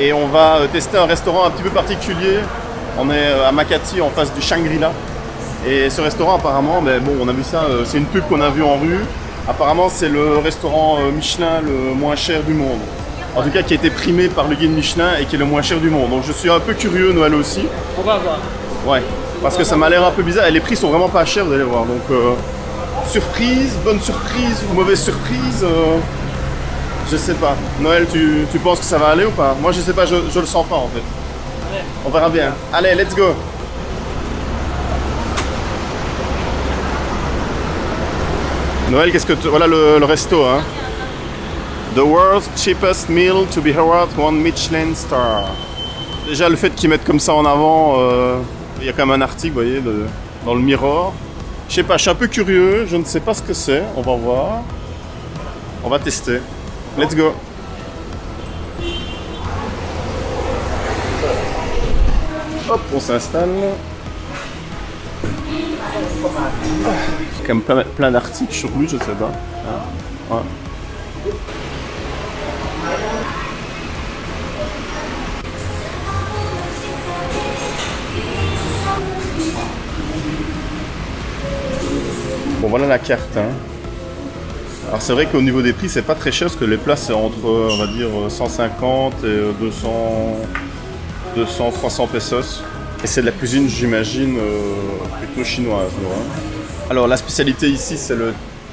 et on va euh, tester un restaurant un petit peu particulier. On est euh, à Makati en face du Shangri-La. Et ce restaurant apparemment, mais bon on a vu ça, euh, c'est une pub qu'on a vue en rue. Apparemment c'est le restaurant Michelin le moins cher du monde. En tout cas qui a été primé par le guide Michelin et qui est le moins cher du monde. Donc je suis un peu curieux Noël aussi. On va voir. Ouais, parce que ça m'a l'air un peu bizarre et les prix sont vraiment pas chers, vous allez voir. Donc, euh, surprise, bonne surprise ou mauvaise surprise, euh, je sais pas. Noël, tu, tu penses que ça va aller ou pas? Moi, je sais pas, je, je le sens pas en fait. On verra bien. Allez, let's go Noël, qu'est-ce que tu... Voilà le, le resto, hein. The world's cheapest meal to be awarded one Michelin star. Déjà, le fait qu'ils mettent comme ça en avant, euh, il y a quand même un article, vous voyez, de- dans le Mirror. Je sais pas, je suis un peu curieux, je ne sais pas ce que c'est, on va voir. On va tester. Let's go. Hop, on s'installe. Même plein, plein d'articles sur lui, je sais pas. Ah. Bon voilà la carte. hein. Alors c'est vrai qu'au niveau des prix c'est pas très cher parce que les plats c'est entre on va dire 150 et euh, 200, 200 300 pesos. Et c'est de la cuisine j'imagine euh, plutôt chinoise. vois. Alors la spécialité ici c'est le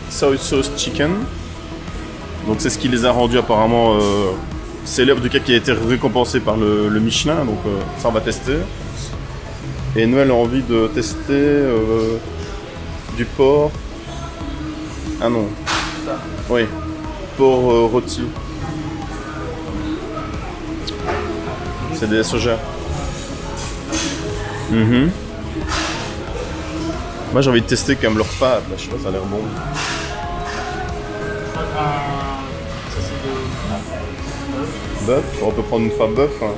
soy sauce chicken. Donc c'est ce qui les a rendus apparemment euh, célèbres du cas qui a été récompensé par le, le Michelin. Donc euh, ça on va tester. Et Noël a envie de tester euh, du porc. Ah non. Oui. Porc euh, rôti. C'est des soja. Mhm. Moi j'ai envie de tester même leur pâte, là, je sais pas, ça a l'air bon. Bœuf, on peut prendre une fois bœuf. hein.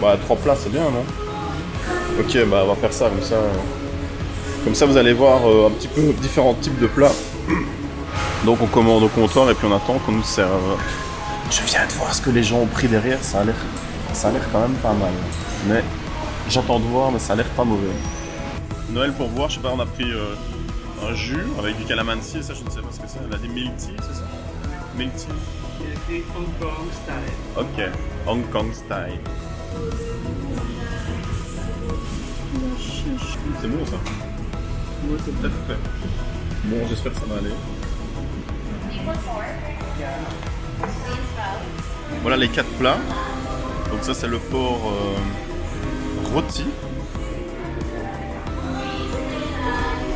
Bah trois plats c'est bien non? Ok bah on va faire ça comme ça. euh. Comme ça vous allez voir euh, un petit peu différents types de plats. Donc on commande au comptoir et puis on attend qu'on nous serve. Je viens de voir ce que les gens ont pris derrière, ça a l'air ça a l'air quand même pas mal. Mais j'entends de voir mais ça a l'air pas mauvais. Noël pour voir, je sais pas, on a pris euh, un jus avec du calamansi et ça je ne sais pas ce que c'est. Elle a des milk tea, c'est ça? Milk tea. C'est Hong Kong style. Ok, Hong Kong style. C'est bon ça? Ouais, c'est Tout à fait. Bon, j'espère que ça va aller. Voilà les quatre plats. Donc ça c'est le porc euh, rôti.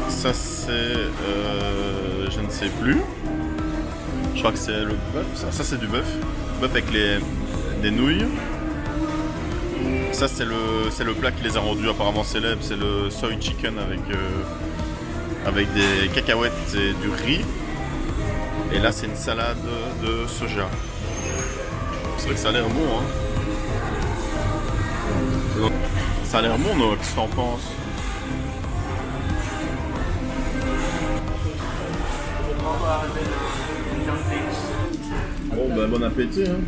Ça c'est... euh, je ne sais plus. Je crois que c'est le bœuf. Ça, c'est du bœuf. Bœuf avec les, des nouilles. Ça c'est le, plat qui les a rendus apparemment célèbres. C'est le soy chicken avec, euh, avec des cacahuètes et du riz. Et là c'est une salade de soja. C'est vrai que ça a l'air bon hein. Ça a l'air bon Noah, qu'est-ce que t'en penses? Bon bah bon appétit hein.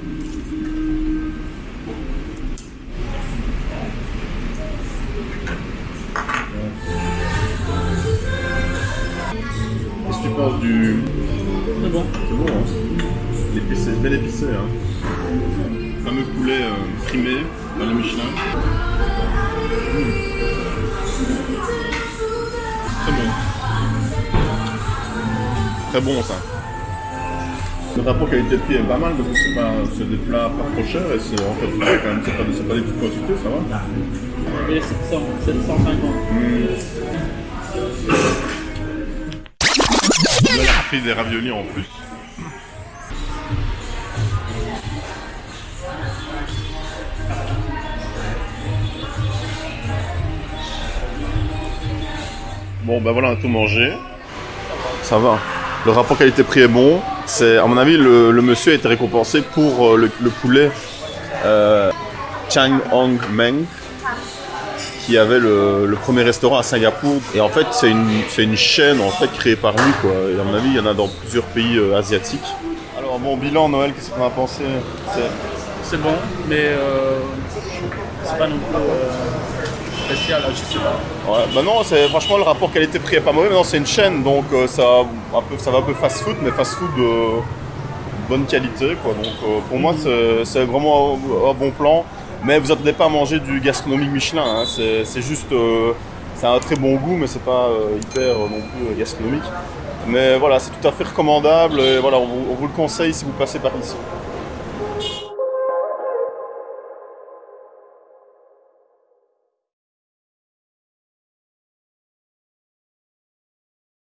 Tu penses du... C'est bon. C'est bon hein L'épicé, bel épicé hein Fameux poulet euh, primé dans le Michelin. Mmh. Très bon. Très bon ça. Le rapport qualité-prix est pas mal parce que c'est pas c'est des plats pas trop chers et c'est en fait quand même c'est pas, c'est pas des petites quantités ça va. Et 700, 750. Là, il a des raviolis en plus. Bon, ben voilà, on a tout mangé. Ça va. Le rapport qualité-prix est bon. C'est, à mon avis, le, monsieur a été récompensé pour euh, le, le poulet euh, Chang Hong Meng qui avait le, le premier restaurant à Singapour. Et en fait, c'est une, c'est une chaîne en fait créée par lui. Quoi. Et à mon avis, il y en a dans plusieurs pays euh, asiatiques. Alors, bon bilan, Noël, qu'est-ce qu'on a pensé? C'est- bon, mais euh, c'est pas non plus euh, spécial, je sais pas. Ouais, bah non, c'est franchement le rapport qualité-prix est pas mauvais. Maintenant c'est une chaîne, donc euh, ça, un peu, ça va un peu fast-food, mais fast-food euh, bonne qualité, quoi. Donc euh, pour moi c'est c'est vraiment un, un bon plan. Mais vous attendez pas à manger du gastronomique Michelin. hein. C'est juste, euh, c'est un très bon goût, mais c'est pas euh, hyper euh, non plus euh, gastronomique. Mais voilà, c'est tout à fait recommandable. Et voilà, on vous, on vous le conseille si vous passez par ici.